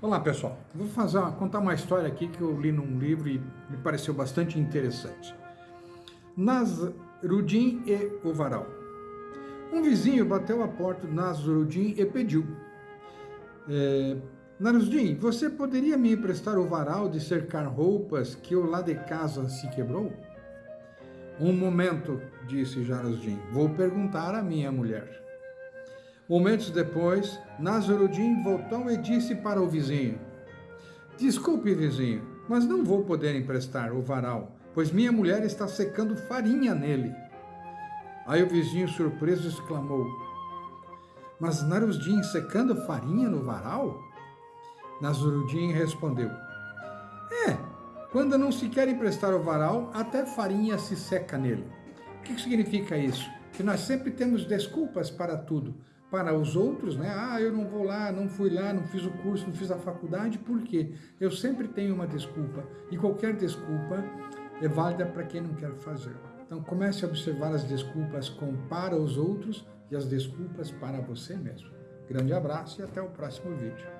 Olá pessoal, vou fazer, contar uma história aqui que eu li num livro e me pareceu bastante interessante. Nasruddin e o varal. Um vizinho bateu a porta do Nasruddin e pediu. É, Nasruddin, você poderia me emprestar o varal de cercar roupas que o lá de casa se quebrou? Um momento, disse Jarosdin, vou perguntar à minha mulher. Momentos depois, Nasruddin voltou e disse para o vizinho, Desculpe, vizinho, mas não vou poder emprestar o varal, pois minha mulher está secando farinha nele. Aí o vizinho, surpreso, exclamou, Mas Nasruddin secando farinha no varal? Nasruddin respondeu, É, quando não se quer emprestar o varal, até farinha se seca nele. O que significa isso? Que nós sempre temos desculpas para tudo para os outros, né? Ah, eu não vou lá, não fui lá, não fiz o curso, não fiz a faculdade, por quê? Eu sempre tenho uma desculpa e qualquer desculpa é válida para quem não quer fazer. Então comece a observar as desculpas com para os outros e as desculpas para você mesmo. Grande abraço e até o próximo vídeo.